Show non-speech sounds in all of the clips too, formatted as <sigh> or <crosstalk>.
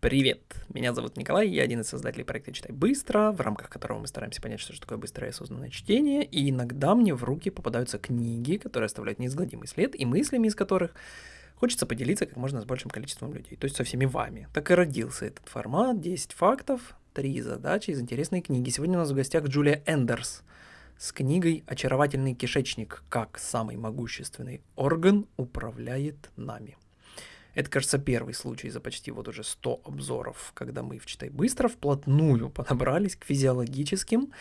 Привет! Меня зовут Николай, я один из создателей проекта «Читай быстро», в рамках которого мы стараемся понять, что же такое быстрое и осознанное чтение, и иногда мне в руки попадаются книги, которые оставляют неизгладимый след, и мыслями из которых хочется поделиться как можно с большим количеством людей, то есть со всеми вами. Так и родился этот формат, 10 фактов, 3 задачи из интересной книги. Сегодня у нас в гостях Джулия Эндерс с книгой «Очаровательный кишечник. Как самый могущественный орган управляет нами». Это, кажется, первый случай за почти вот уже 100 обзоров, когда мы в «Читай быстро» вплотную <laughs> подобрались к физиологическим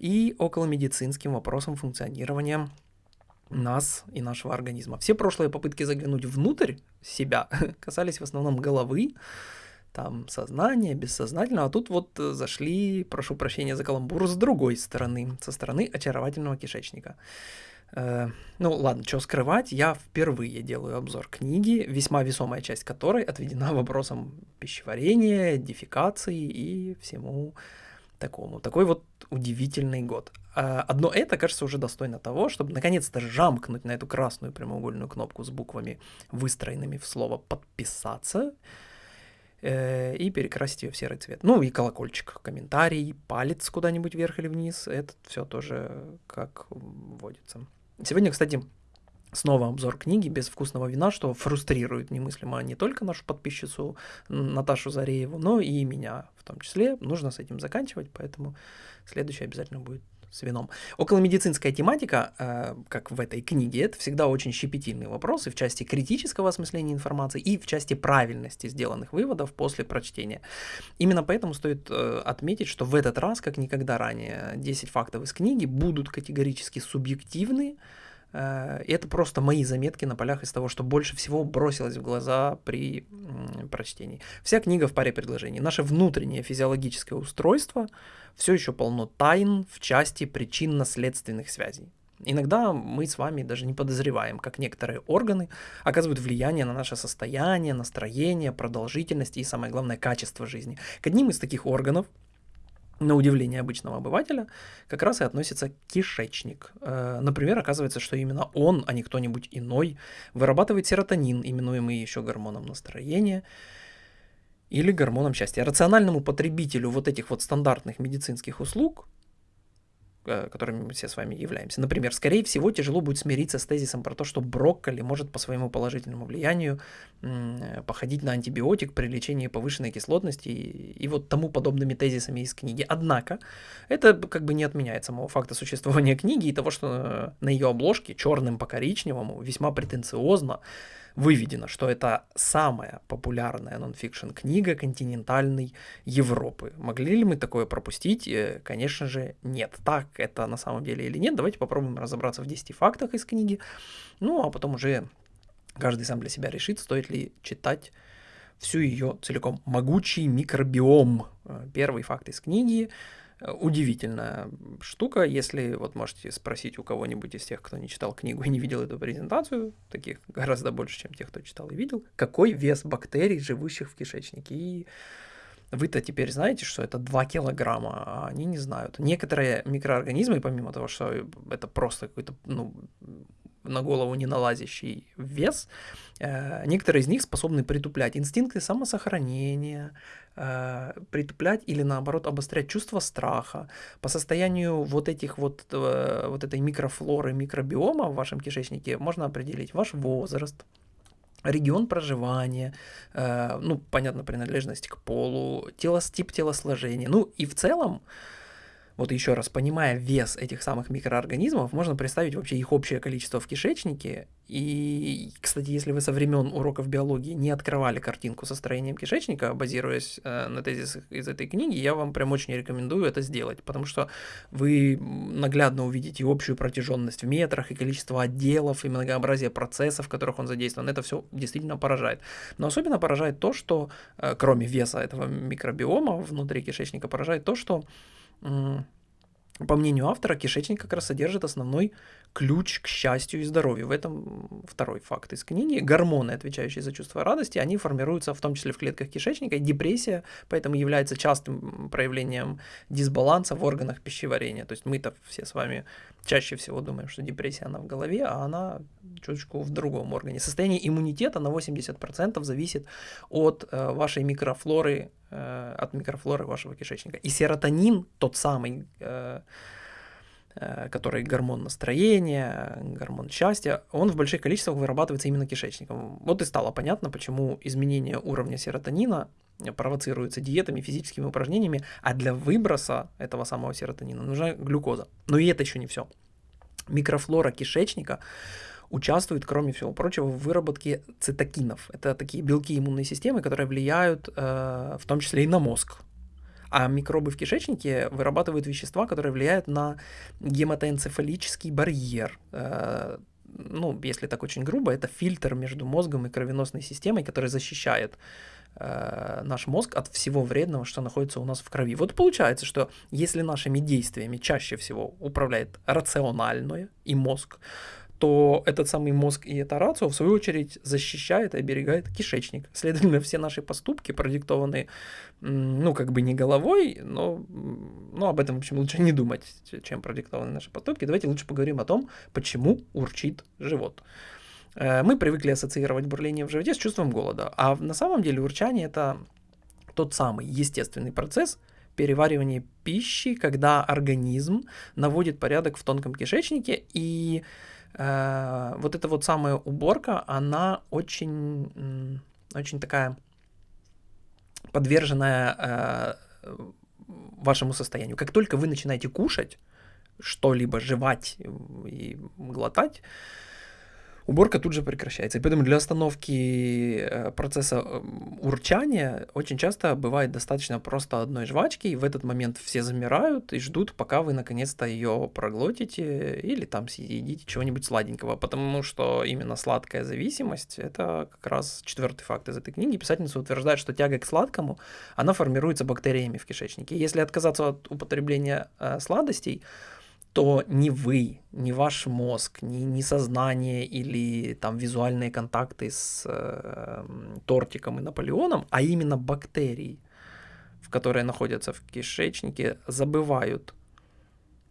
и околомедицинским вопросам функционирования нас и нашего организма. Все прошлые попытки заглянуть внутрь себя <laughs> касались в основном головы, там сознание, бессознательно, а тут вот зашли, прошу прощения за каламбур, с другой стороны, со стороны очаровательного кишечника. Э, ну ладно, что скрывать, я впервые делаю обзор книги, весьма весомая часть которой отведена <laughs> вопросам пищеварения, дефекации и всему такому. Такой вот удивительный год. А одно это, кажется, уже достойно того, чтобы наконец-то жамкнуть на эту красную прямоугольную кнопку с буквами, выстроенными в слово «подписаться», э, и перекрасить ее в серый цвет. Ну и колокольчик, комментарий, палец куда-нибудь вверх или вниз, это все тоже как водится. Сегодня, кстати, снова обзор книги без вкусного вина, что фрустрирует немыслимо не только нашу подписчицу Наташу Зарееву, но и меня в том числе. Нужно с этим заканчивать, поэтому следующий обязательно будет с вином. Околомедицинская тематика, э, как в этой книге, это всегда очень щепетильный вопрос и в части критического осмысления информации, и в части правильности сделанных выводов после прочтения. Именно поэтому стоит э, отметить, что в этот раз, как никогда ранее, 10 фактов из книги будут категорически субъективны, это просто мои заметки на полях из того, что больше всего бросилось в глаза при прочтении. Вся книга в паре предложений. Наше внутреннее физиологическое устройство все еще полно тайн в части причинно-следственных связей. Иногда мы с вами даже не подозреваем, как некоторые органы оказывают влияние на наше состояние, настроение, продолжительность и, самое главное, качество жизни. К одним из таких органов на удивление обычного обывателя, как раз и относится кишечник. Э, например, оказывается, что именно он, а не кто-нибудь иной, вырабатывает серотонин, именуемый еще гормоном настроения, или гормоном счастья. Рациональному потребителю вот этих вот стандартных медицинских услуг которыми мы все с вами являемся. Например, скорее всего, тяжело будет смириться с тезисом про то, что брокколи может по своему положительному влиянию походить на антибиотик при лечении повышенной кислотности и, и вот тому подобными тезисами из книги. Однако, это как бы не отменяет самого факта существования книги и того, что на ее обложке черным по коричневому весьма претенциозно выведено, что это самая популярная нонфикшн книга континентальной Европы. Могли ли мы такое пропустить? Э, конечно же, нет. Так это на самом деле или нет? Давайте попробуем разобраться в 10 фактах из книги. Ну, а потом уже каждый сам для себя решит, стоит ли читать всю ее целиком. Могучий микробиом. Э, первый факт из книги удивительная штука, если вот можете спросить у кого-нибудь из тех, кто не читал книгу и не видел эту презентацию, таких гораздо больше, чем тех, кто читал и видел, какой вес бактерий, живущих в кишечнике. И вы-то теперь знаете, что это 2 килограмма, а они не знают. Некоторые микроорганизмы, помимо того, что это просто какой-то ну, на голову не налазящий вес, э, некоторые из них способны притуплять инстинкты самосохранения, э, притуплять или наоборот обострять чувство страха. По состоянию вот этих вот, э, вот этой микрофлоры, микробиома в вашем кишечнике можно определить ваш возраст, регион проживания, э, ну, понятно, принадлежность к полу, телос, тип телосложения. Ну и в целом вот еще раз, понимая вес этих самых микроорганизмов, можно представить вообще их общее количество в кишечнике. И, кстати, если вы со времен уроков биологии не открывали картинку со строением кишечника, базируясь э, на тезисах из этой книги, я вам прям очень рекомендую это сделать, потому что вы наглядно увидите общую протяженность в метрах, и количество отделов, и многообразие процессов, в которых он задействован. Это все действительно поражает. Но особенно поражает то, что, э, кроме веса этого микробиома внутри кишечника, поражает то, что по мнению автора, кишечник как раз содержит основной ключ к счастью и здоровью. В этом второй факт из книги. Гормоны, отвечающие за чувство радости, они формируются в том числе в клетках кишечника. депрессия поэтому является частым проявлением дисбаланса в органах пищеварения. То есть мы-то все с вами чаще всего думаем, что депрессия она в голове, а она чуточку в другом органе. Состояние иммунитета на 80% зависит от э, вашей микрофлоры, э, от микрофлоры вашего кишечника. И серотонин, тот самый э, который гормон настроения, гормон счастья, он в больших количествах вырабатывается именно кишечником. Вот и стало понятно, почему изменение уровня серотонина провоцируется диетами, физическими упражнениями, а для выброса этого самого серотонина нужна глюкоза. Но и это еще не все. Микрофлора кишечника участвует, кроме всего прочего, в выработке цитокинов. Это такие белки иммунной системы, которые влияют э, в том числе и на мозг. А микробы в кишечнике вырабатывают вещества, которые влияют на гематоэнцефалический барьер. Э, ну, если так очень грубо, это фильтр между мозгом и кровеносной системой, который защищает э, наш мозг от всего вредного, что находится у нас в крови. Вот получается, что если нашими действиями чаще всего управляет рациональное и мозг, то этот самый мозг и эта рацио, в свою очередь, защищает и оберегает кишечник. Следовательно, все наши поступки продиктованы, ну, как бы не головой, но ну, об этом, в общем, лучше не думать, чем продиктованы наши поступки. Давайте лучше поговорим о том, почему урчит живот. Э, мы привыкли ассоциировать бурление в животе с чувством голода, а на самом деле урчание – это тот самый естественный процесс, переваривания пищи, когда организм наводит порядок в тонком кишечнике и Э, вот эта вот самая уборка, она очень, очень такая подверженная э, вашему состоянию. Как только вы начинаете кушать, что-либо жевать и глотать, уборка тут же прекращается. И поэтому для остановки э, процесса э, урчания очень часто бывает достаточно просто одной жвачки, и в этот момент все замирают и ждут, пока вы наконец-то ее проглотите или там съедите чего-нибудь сладенького, потому что именно сладкая зависимость — это как раз четвертый факт из этой книги. Писательница утверждает, что тяга к сладкому, она формируется бактериями в кишечнике. Если отказаться от употребления э, сладостей, то ни вы, ни ваш мозг, ни, ни сознание или там визуальные контакты с э, тортиком и Наполеоном, а именно бактерии, в которые находятся в кишечнике, забывают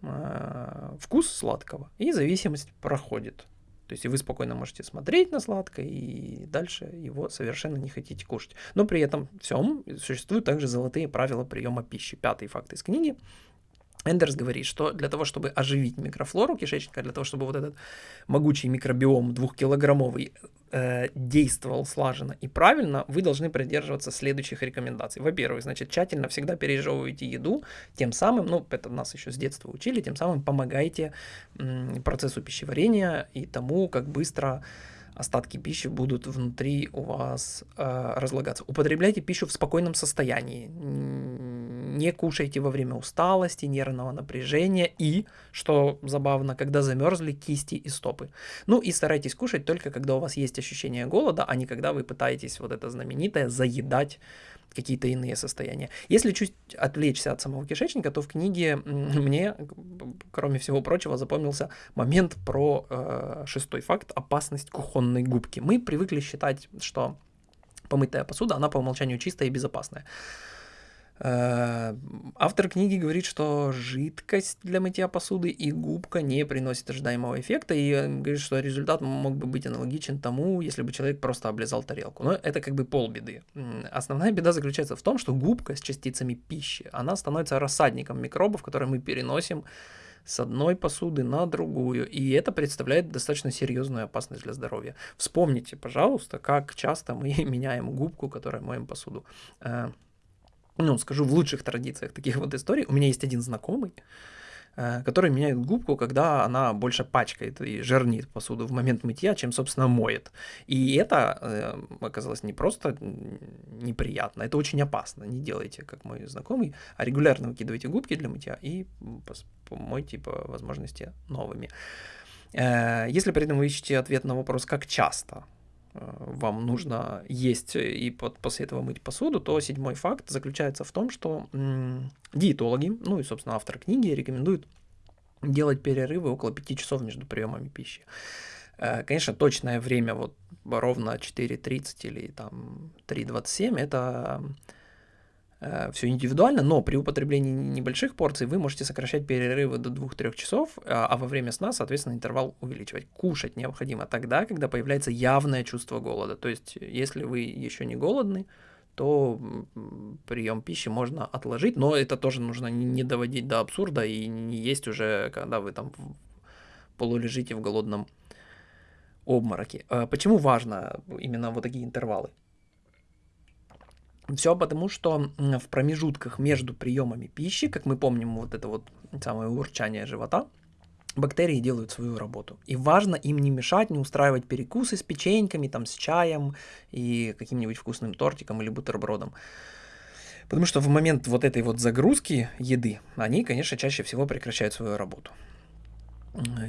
э, вкус сладкого, и зависимость проходит. То есть и вы спокойно можете смотреть на сладкое, и дальше его совершенно не хотите кушать. Но при этом всем существуют также золотые правила приема пищи. Пятый факт из книги. Эндерс говорит, что для того, чтобы оживить микрофлору кишечника, для того, чтобы вот этот могучий микробиом двухкилограммовый э, действовал слаженно и правильно, вы должны придерживаться следующих рекомендаций. Во-первых, значит, тщательно всегда пережевывайте еду, тем самым, ну, это нас еще с детства учили, тем самым помогаете м, процессу пищеварения и тому, как быстро остатки пищи будут внутри у вас э, разлагаться. Употребляйте пищу в спокойном состоянии. Не кушайте во время усталости, нервного напряжения и, что забавно, когда замерзли кисти и стопы. Ну и старайтесь кушать только когда у вас есть ощущение голода, а не когда вы пытаетесь вот это знаменитое заедать какие-то иные состояния. Если чуть отвлечься от самого кишечника, то в книге мне, кроме всего прочего, запомнился момент про э, шестой факт – опасность кухонной губки. Мы привыкли считать, что помытая посуда, она по умолчанию чистая и безопасная. Э, автор книги говорит, что жидкость для мытья посуды и губка не приносит ожидаемого эффекта, и говорит, что результат мог бы быть аналогичен тому, если бы человек просто облизал тарелку. Но это как бы полбеды. Основная беда заключается в том, что губка с частицами пищи, она становится рассадником микробов, которые мы переносим с одной посуды на другую, и это представляет достаточно серьезную опасность для здоровья. Вспомните, пожалуйста, как часто мы <laughs> меняем губку, которой моем посуду. Ну, скажу, в лучших традициях таких вот историй. У меня есть один знакомый, э, который меняет губку, когда она больше пачкает и жирнит посуду в момент мытья, чем, собственно, моет. И это э, оказалось не просто неприятно, это очень опасно. Не делайте, как мой знакомый, а регулярно выкидывайте губки для мытья и мойте по возможности новыми. Э, если при этом вы ищете ответ на вопрос, как часто вам нужно есть и после этого мыть посуду, то седьмой факт заключается в том, что диетологи, ну и, собственно, автор книги рекомендуют делать перерывы около 5 часов между приемами пищи. Э, конечно, точное время вот ровно 4.30 или там 3.27 это э, все индивидуально, но при употреблении небольших порций вы можете сокращать перерывы до 2-3 часов, а, а во время сна, соответственно, интервал увеличивать. Кушать необходимо тогда, когда появляется явное чувство голода. То есть, если вы еще не голодны, то прием пищи можно отложить, но это тоже нужно не доводить до абсурда и не есть уже, когда вы там полулежите в голодном обмороке. А почему важно именно вот такие интервалы? Все потому, что в промежутках между приемами пищи, как мы помним, вот это вот самое урчание живота, бактерии делают свою работу. И важно им не мешать, не устраивать перекусы с печеньками, там, с чаем и каким-нибудь вкусным тортиком или бутербродом. Потому что в момент вот этой вот загрузки еды, они, конечно, чаще всего прекращают свою работу.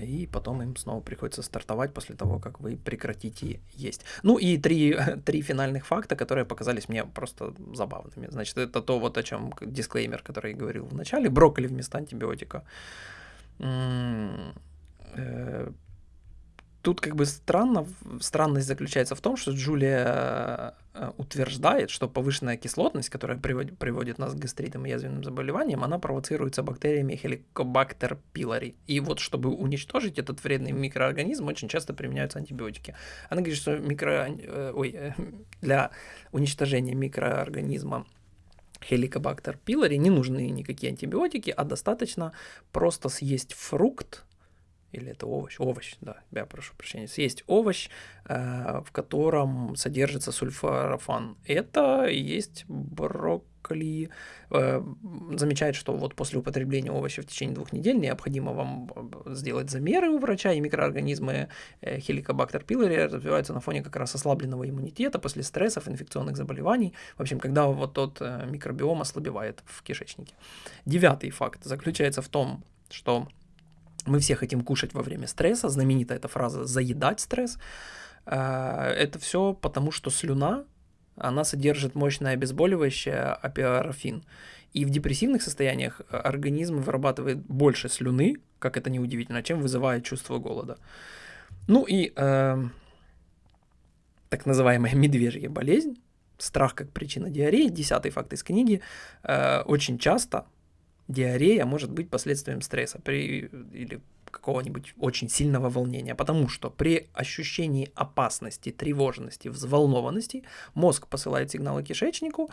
И потом им снова приходится стартовать после того, как вы прекратите есть. Ну и три, <laughs> три финальных факта, которые показались мне просто забавными. Значит, это то, вот о чем дисклеймер, который я говорил в начале. Брокколи вместо антибиотика. Э, тут как бы странно, странность заключается в том, что Джулия э, утверждает, что повышенная кислотность, которая приводит, приводит нас к гастритам и язвенным заболеваниям, она провоцируется бактериями Helicobacter pylori. И вот чтобы уничтожить этот вредный микроорганизм, очень часто применяются антибиотики. Она говорит, что микро... Э, ой, для уничтожения микроорганизма Helicobacter pylori не нужны никакие антибиотики, а достаточно просто съесть фрукт, или это овощ, овощ, да, я прошу прощения, съесть овощ, э, в котором содержится сульфорафан. Это и есть брокколи. Э, замечает, что вот после употребления овоща в течение двух недель необходимо вам э, сделать замеры у врача, и микроорганизмы э, Helicobacter pylori развиваются на фоне как раз ослабленного иммунитета после стрессов, инфекционных заболеваний. В общем, когда вот тот э, микробиом ослабевает в кишечнике. Девятый факт заключается в том, что мы все хотим кушать во время стресса. Знаменитая эта фраза «заедать стресс». Э, это все потому, что слюна, она содержит мощное обезболивающее апиарофин. И в депрессивных состояниях организм вырабатывает больше слюны, как это неудивительно, чем вызывает чувство голода. Ну и э, так называемая медвежья болезнь, страх как причина диареи, десятый факт из книги, э, очень часто диарея может быть последствием стресса при, или какого-нибудь очень сильного волнения, потому что при ощущении опасности, тревожности, взволнованности мозг посылает сигналы кишечнику,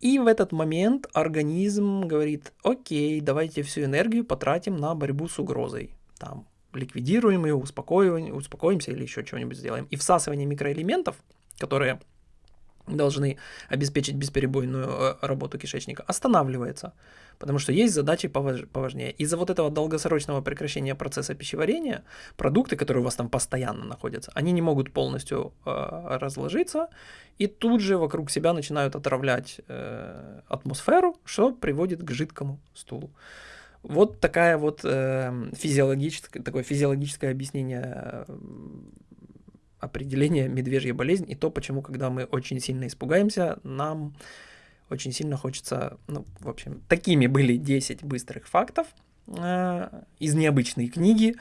и в этот момент организм говорит, окей, давайте всю энергию потратим на борьбу с угрозой. Там, ликвидируем ее, успокоим, успокоимся или еще чего-нибудь сделаем. И всасывание микроэлементов, которые должны обеспечить бесперебойную э, работу кишечника, останавливается, потому что есть задачи поважнее. Из-за вот этого долгосрочного прекращения процесса пищеварения продукты, которые у вас там постоянно находятся, они не могут полностью э, разложиться и тут же вокруг себя начинают отравлять э, атмосферу, что приводит к жидкому стулу. Вот такая вот э, физиологическое, такое физиологическое объяснение э, определение медвежья болезнь и то, почему, когда мы очень сильно испугаемся, нам очень сильно хочется, ну, в общем, такими были 10 быстрых фактов э, из необычной книги.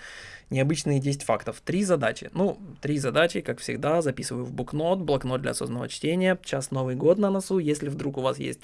Необычные 10 фактов. Три задачи. Ну, три задачи, как всегда, записываю в букнот, блокнот для осознанного чтения. Сейчас Новый год на носу. Если вдруг у вас есть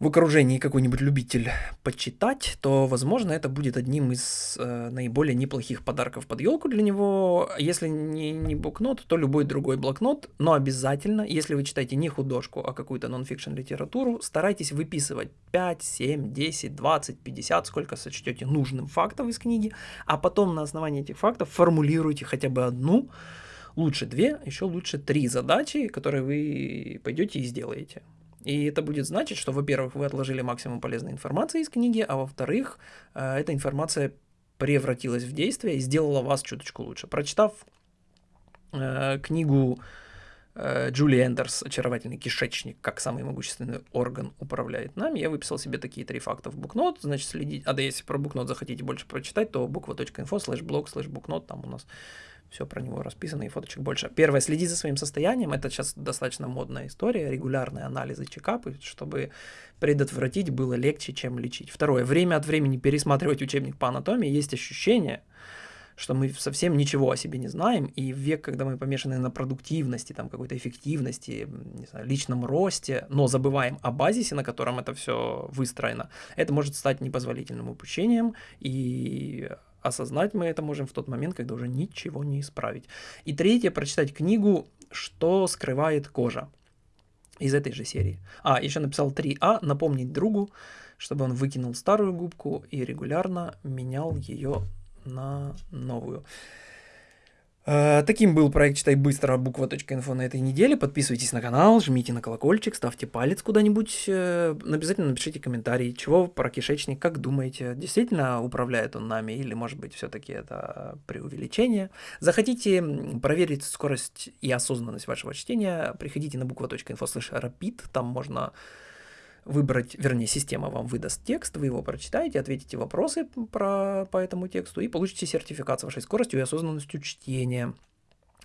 в окружении какой-нибудь любитель почитать, то, возможно, это будет одним из э, наиболее неплохих подарков под елку для него. Если не, не блокнот, то любой другой блокнот, но обязательно, если вы читаете не художку, а какую-то нон-фикшн литературу, старайтесь выписывать 5, 7, 10, 20, 50, сколько сочтете нужным фактов из книги, а потом на основании этих фактов формулируйте хотя бы одну, лучше две, еще лучше три задачи, которые вы пойдете и сделаете. И это будет значить, что, во-первых, вы отложили максимум полезной информации из книги, а во-вторых, э, эта информация превратилась в действие и сделала вас чуточку лучше. Прочитав э, книгу э, Джули Эндерс «Очаровательный кишечник. Как самый могущественный орган управляет нами», я выписал себе такие три факта в букнот, значит, следить, а да если про букнот захотите больше прочитать, то буква.info slash blog slash букнот, там у нас все про него расписано и фоточек больше. Первое, следи за своим состоянием. Это сейчас достаточно модная история, регулярные анализы, чекапы, чтобы предотвратить было легче, чем лечить. Второе, время от времени пересматривать учебник по анатомии. Есть ощущение, что мы совсем ничего о себе не знаем, и в век, когда мы помешаны на продуктивности, там, какой-то эффективности, не знаю, личном росте, но забываем о базисе, на котором это все выстроено, это может стать непозволительным упущением, и осознать мы это можем в тот момент, когда уже ничего не исправить. И третье, прочитать книгу «Что скрывает кожа» из этой же серии. А, еще написал 3А, напомнить другу, чтобы он выкинул старую губку и регулярно менял ее на новую. Э, таким был проект «Читай быстро» буква.инфо на этой неделе. Подписывайтесь на канал, жмите на колокольчик, ставьте палец куда-нибудь. Э, обязательно напишите комментарий, чего про кишечник, как думаете, действительно управляет он нами или, может быть, все-таки это преувеличение. Захотите проверить скорость и осознанность вашего чтения, приходите на bukva.info rapid, там можно выбрать, вернее, система вам выдаст текст, вы его прочитаете, ответите вопросы про, по этому тексту и получите сертификат с вашей скоростью и осознанностью чтения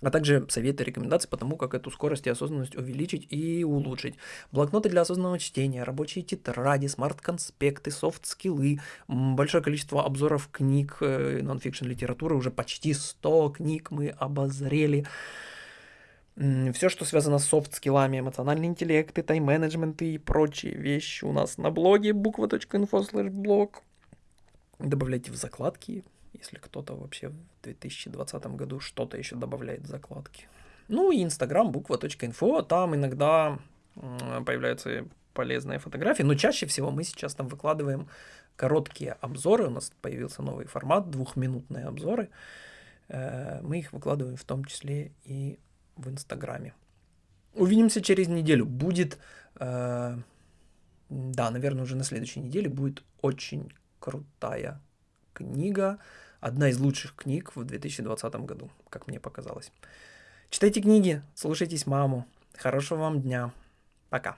а также советы, рекомендации по тому, как эту скорость и осознанность увеличить и улучшить. Блокноты для осознанного чтения, рабочие тетради, смарт-конспекты, софт-скиллы, большое количество обзоров книг, э, нон-фикшн литературы, уже почти 100 книг мы обозрели все, что связано с софт-скиллами, эмоциональный интеллект, и тайм-менеджмент и прочие вещи у нас на блоге bukva.info slash blog. Добавляйте в закладки, если кто-то вообще в 2020 году что-то еще добавляет в закладки. Ну и инстаграм bukva.info, там иногда появляются полезные фотографии, но чаще всего мы сейчас там выкладываем короткие обзоры, у нас появился новый формат, двухминутные обзоры, э, мы их выкладываем в том числе и в Инстаграме. Увидимся через неделю. Будет, э, да, наверное, уже на следующей неделе будет очень крутая книга. Одна из лучших книг в 2020 году, как мне показалось. Читайте книги, слушайтесь маму. Хорошего вам дня. Пока.